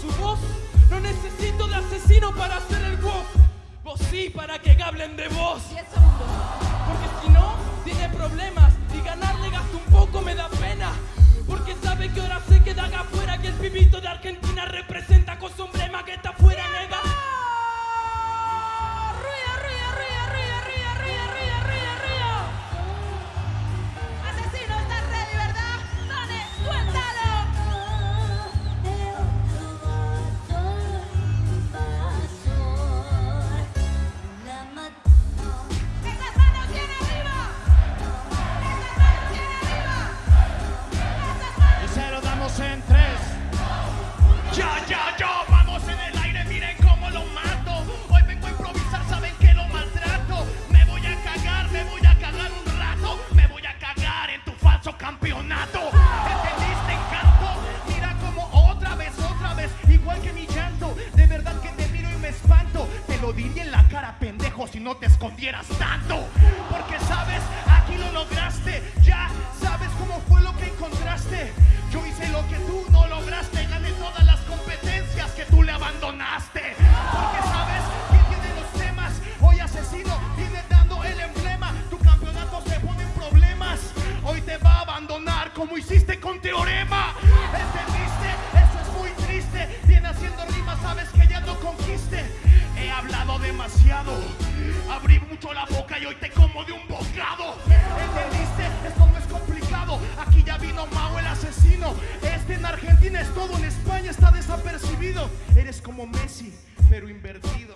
su voz. No necesito de asesino para hacer el voz. Vos sí, para que hablen de vos. 10 segundos. Porque si no, tiene problemas y ganarle gasta un poco. Ya, ya, ya, vamos en el aire, miren cómo lo mato. Hoy vengo a improvisar, saben que lo maltrato. Me voy a cagar, me voy a cagar un rato. Me voy a cagar en tu falso campeonato. ¿Entendiste, encanto? Mira como otra vez, otra vez, igual que mi llanto. De verdad que te miro y me espanto. Te lo diría en la cara, pendejo, si no te escondieras tanto. Porque sabes, como hiciste con Teorema. ¿Entendiste? Eso es muy triste. Viene haciendo rimas, sabes que ya no conquiste. He hablado demasiado. Abrí mucho la boca y hoy te como de un bocado. ¿Entendiste? Esto no es complicado. Aquí ya vino Mau el asesino. Este en Argentina es todo, en España está desapercibido. Eres como Messi, pero invertido.